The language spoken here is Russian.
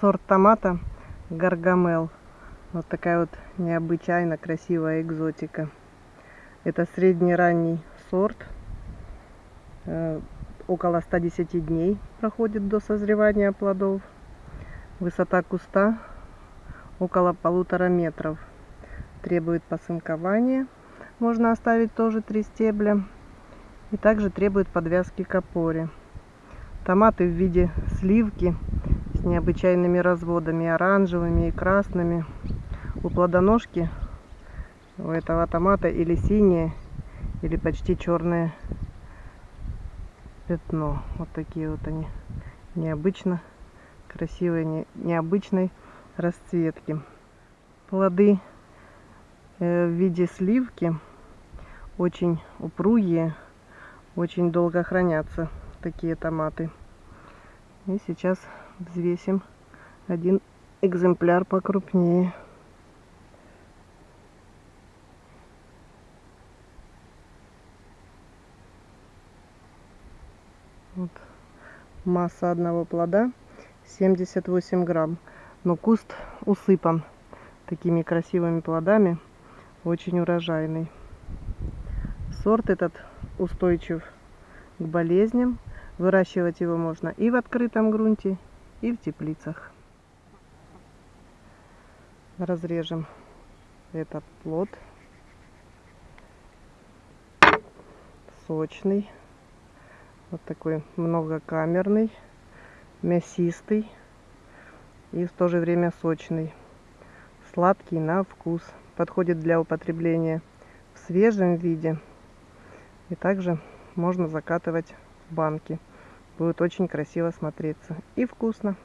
сорт томата Гаргамел. Вот такая вот необычайно красивая экзотика. Это средний ранний сорт. Э, около 110 дней проходит до созревания плодов. Высота куста около полутора метров. Требует посынкования. Можно оставить тоже три стебля. И также требует подвязки к опоре. Томаты в виде сливки с необычайными разводами, оранжевыми и красными. У плодоножки у этого томата или синее, или почти черное пятно. Вот такие вот они. Необычно красивые, не, необычной расцветки. Плоды э, в виде сливки очень упругие, очень долго хранятся такие томаты. И сейчас взвесим один экземпляр покрупнее. Вот. Масса одного плода 78 грамм. Но куст усыпан такими красивыми плодами. Очень урожайный. Сорт этот устойчив к болезням. Выращивать его можно и в открытом грунте, и в теплицах. Разрежем этот плод. Сочный. Вот такой многокамерный, мясистый и в то же время сочный. Сладкий на вкус. Подходит для употребления в свежем виде. И также можно закатывать банки. Будет очень красиво смотреться и вкусно.